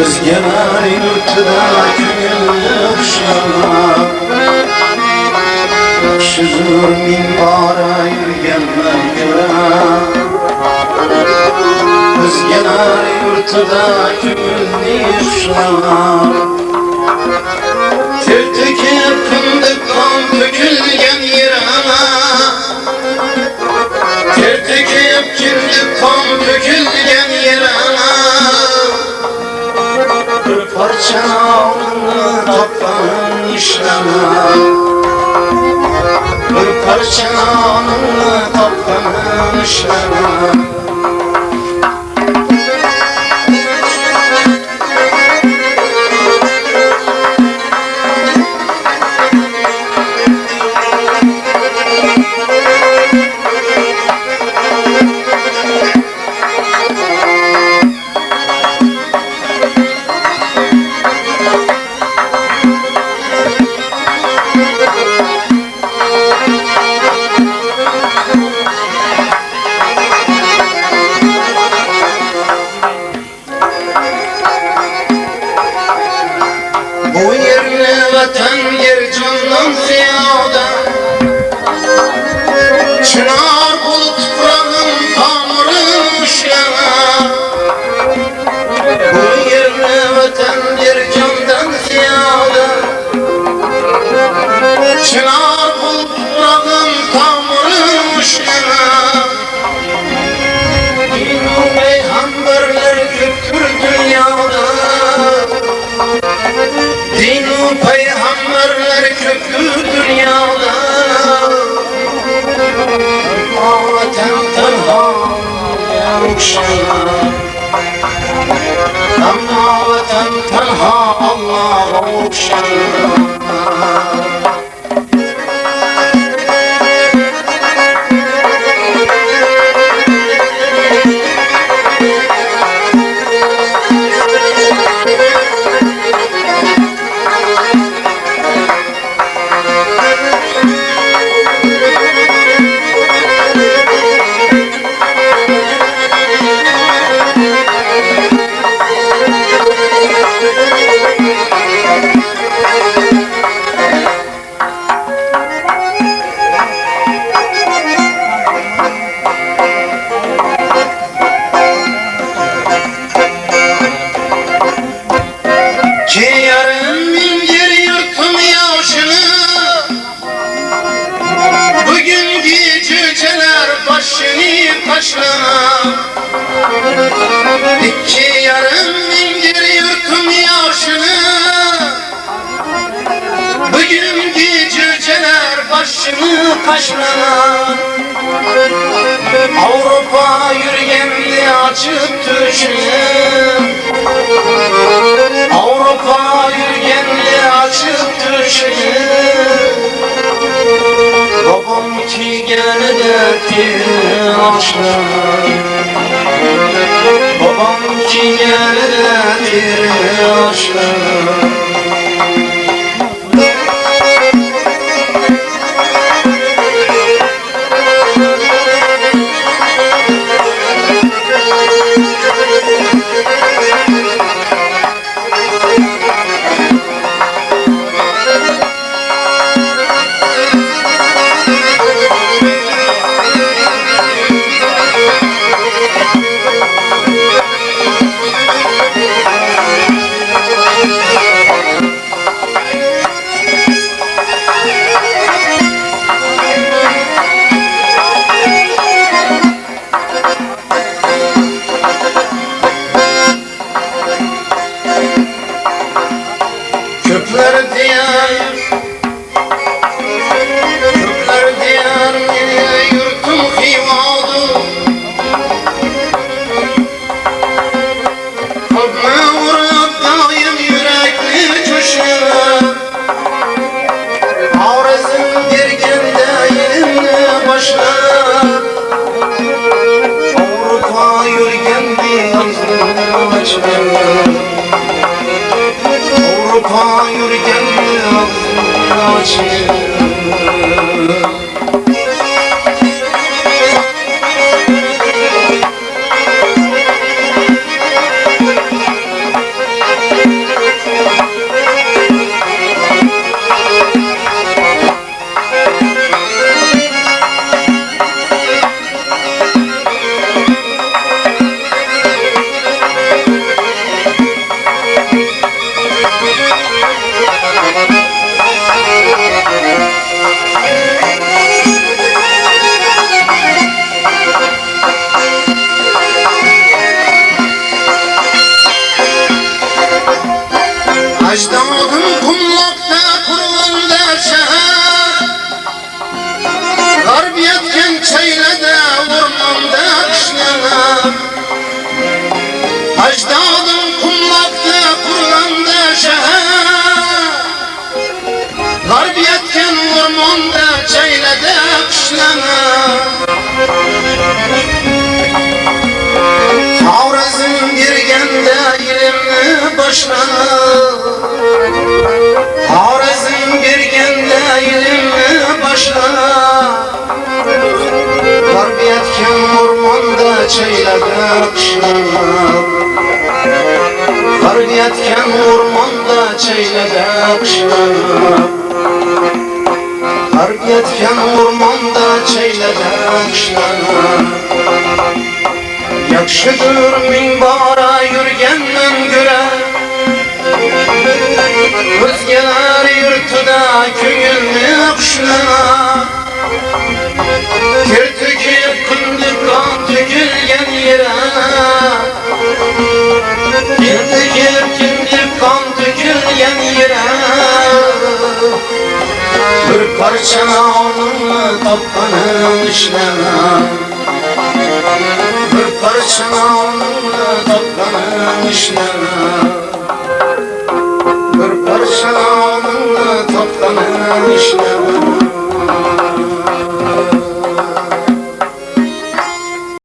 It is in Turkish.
Özgeler yurtda gönül uşağı Şudur minbara yürgenler göre Özgeler yurtda gönül uşağı Ter töküp fındık kan dökülgen yere Ter töküp güllük kan dökülgen yere Parça alnını taptan işleme Bir parça alnını işleme vatan yer candan ziyade İki yarın mingir yırtım yaşını. Bugün geceler başını taşlama Avrupa yürüyenli açıp düşün Avrupa yürgenli açıp düşün Babam ki geldi bir açlar Let it down. Ecdadım kumlakta kurulanda şehir Garb çeylede ormanda kışlanar Ecdadım kumlakta kurulanda şehir Garb yetken ormanda çeylede kışlanar başlanar Havrazın girgende ilimni başlanar Garb yetken ormanda çeylede kışlanar Garb yetken ormanda çeylede kışlanar Garb yetken ormanda çeylede kışlanar Yakşıdır minbara yürgenden göre Özgeler yurtuda köngülünü kuşlana Kir tüküp kındık kan tükülgen yere. Kir tüküp kındık kan tükülgen yere. Bir parça onunla tapkanın işleme bir parça Oh,